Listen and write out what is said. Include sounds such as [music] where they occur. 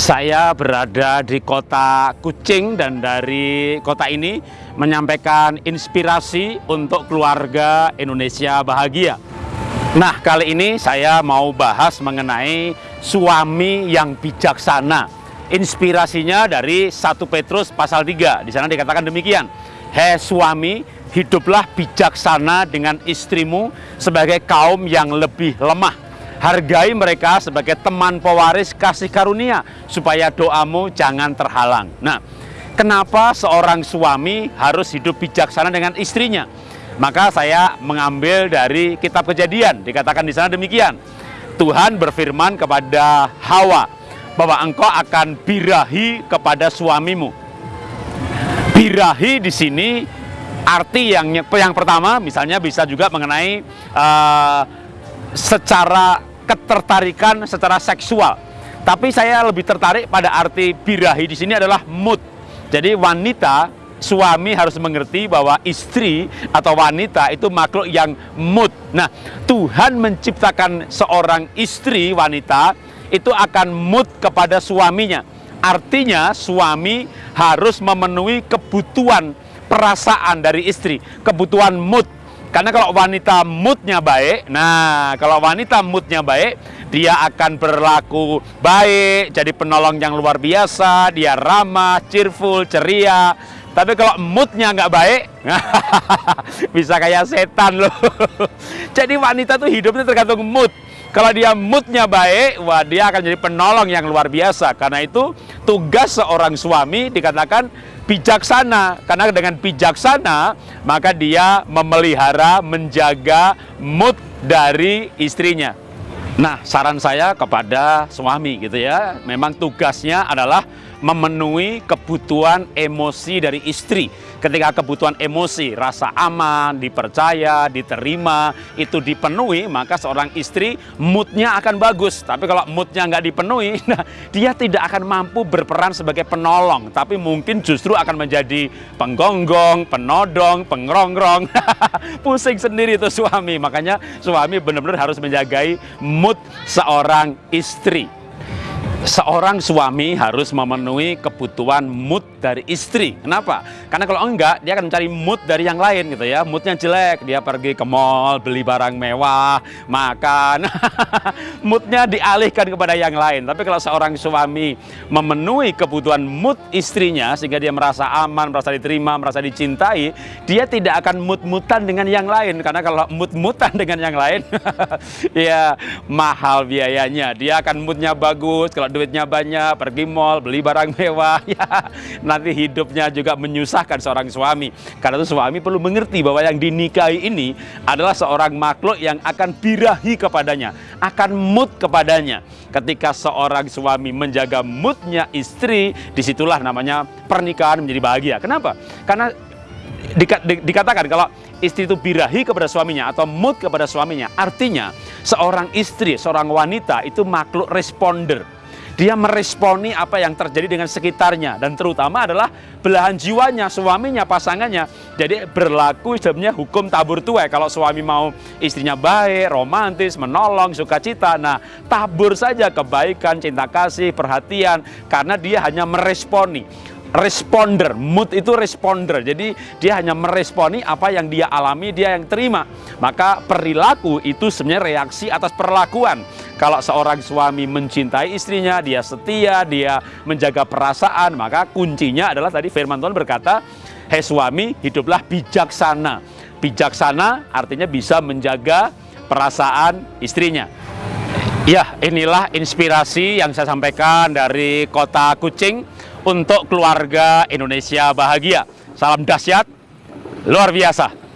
Saya berada di kota Kucing dan dari kota ini menyampaikan inspirasi untuk keluarga Indonesia bahagia. Nah, kali ini saya mau bahas mengenai suami yang bijaksana. Inspirasinya dari 1 Petrus pasal 3. Di sana dikatakan demikian. Hei suami, hiduplah bijaksana dengan istrimu sebagai kaum yang lebih lemah Hargai mereka sebagai teman pewaris kasih karunia, supaya doamu jangan terhalang. Nah, kenapa seorang suami harus hidup bijaksana dengan istrinya? Maka saya mengambil dari kitab kejadian, dikatakan di sana demikian. Tuhan berfirman kepada Hawa, bahwa engkau akan birahi kepada suamimu. Birahi di sini arti yang yang pertama misalnya bisa juga mengenai uh, secara ketertarikan secara seksual. Tapi saya lebih tertarik pada arti birahi di sini adalah mood. Jadi wanita, suami harus mengerti bahwa istri atau wanita itu makhluk yang mood. Nah, Tuhan menciptakan seorang istri wanita itu akan mood kepada suaminya. Artinya suami harus memenuhi kebutuhan perasaan dari istri, kebutuhan mood karena kalau wanita moodnya baik, nah kalau wanita moodnya baik, dia akan berlaku baik, jadi penolong yang luar biasa, dia ramah, cheerful, ceria. Tapi kalau moodnya nggak baik, [laughs] bisa kayak setan loh. [laughs] jadi wanita tuh hidupnya tergantung mood. Kalau dia moodnya baik, wah dia akan jadi penolong yang luar biasa. Karena itu tugas seorang suami dikatakan bijaksana. Karena dengan bijaksana maka dia memelihara menjaga mood dari istrinya. Nah saran saya kepada suami gitu ya. Memang tugasnya adalah memenuhi kebutuhan emosi dari istri. Ketika kebutuhan emosi, rasa aman, dipercaya, diterima, itu dipenuhi, maka seorang istri moodnya akan bagus. Tapi kalau moodnya nggak dipenuhi, [laughs] nah, dia tidak akan mampu berperan sebagai penolong. Tapi mungkin justru akan menjadi penggonggong, penodong, pengerongrong. [laughs] Pusing sendiri itu suami. Makanya suami benar-benar harus menjagai mood seorang istri seorang suami harus memenuhi kebutuhan mood dari istri. Kenapa? Karena kalau enggak, dia akan mencari mood dari yang lain gitu ya. Moodnya jelek, dia pergi ke mall, beli barang mewah, makan. [laughs] moodnya dialihkan kepada yang lain. Tapi kalau seorang suami memenuhi kebutuhan mood istrinya, sehingga dia merasa aman, merasa diterima, merasa dicintai, dia tidak akan mood-moodan dengan yang lain. Karena kalau mood-moodan dengan yang lain, [laughs] ya mahal biayanya. Dia akan moodnya bagus, kalau duitnya banyak, pergi mall, beli barang mewah, [laughs] ya nanti hidupnya juga menyusahkan seorang suami. Karena itu suami perlu mengerti bahwa yang dinikahi ini adalah seorang makhluk yang akan birahi kepadanya, akan mood kepadanya. Ketika seorang suami menjaga moodnya istri, di situlah namanya pernikahan menjadi bahagia. Kenapa? Karena di, di, dikatakan kalau istri itu birahi kepada suaminya atau mood kepada suaminya, artinya seorang istri, seorang wanita itu makhluk responder dia meresponi apa yang terjadi dengan sekitarnya dan terutama adalah belahan jiwanya, suaminya, pasangannya. Jadi berlaku sebenarnya hukum tabur tuai. Kalau suami mau istrinya baik, romantis, menolong, sukacita, nah tabur saja kebaikan, cinta kasih, perhatian karena dia hanya meresponi responder, mood itu responder. Jadi dia hanya meresponi apa yang dia alami, dia yang terima. Maka perilaku itu sebenarnya reaksi atas perlakuan. Kalau seorang suami mencintai istrinya, dia setia, dia menjaga perasaan, maka kuncinya adalah tadi firman Tuhan berkata, "Hei suami, hiduplah bijaksana." Bijaksana artinya bisa menjaga perasaan istrinya. Ya, inilah inspirasi yang saya sampaikan dari kota Kucing untuk keluarga Indonesia bahagia. Salam dahsyat, luar biasa.